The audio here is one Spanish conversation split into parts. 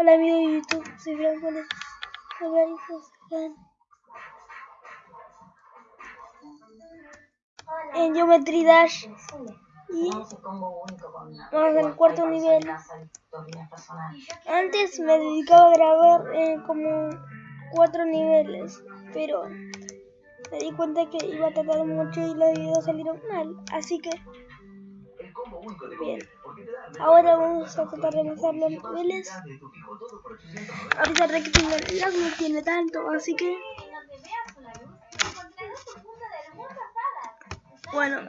Hola amigos de YouTube, soy hijos Juan. En Geometry Dash y vamos al cuarto nivel. Antes me dedicaba a grabar eh, como cuatro niveles, pero me di cuenta que iba a tardar mucho y los videos salieron mal, así que bien. Ahora vamos a tratar de empezar los niveles. Ahorita rectangular no tiene tanto, así que bueno,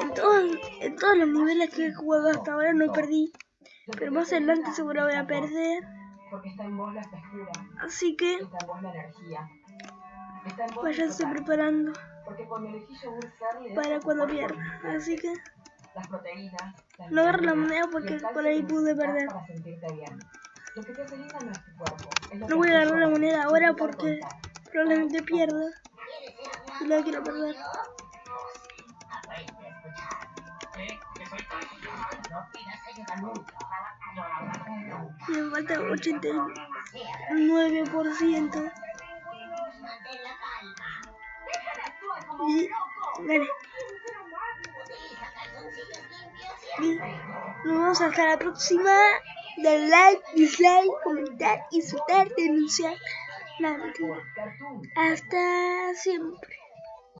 en todos, en todos los niveles que he jugado hasta ahora no perdí, pero más adelante seguro voy a perder. Así que pues ya estoy preparando para cuando pierda. Así que no agarro la moneda porque por ahí pude perder. No voy a agarrar la moneda ahora porque probablemente pierda y la quiero perder. Me falta 89%. Y gané. Nos vemos hasta la próxima. Dar like, dislike, comentar, insultar, denunciar. Hasta siempre.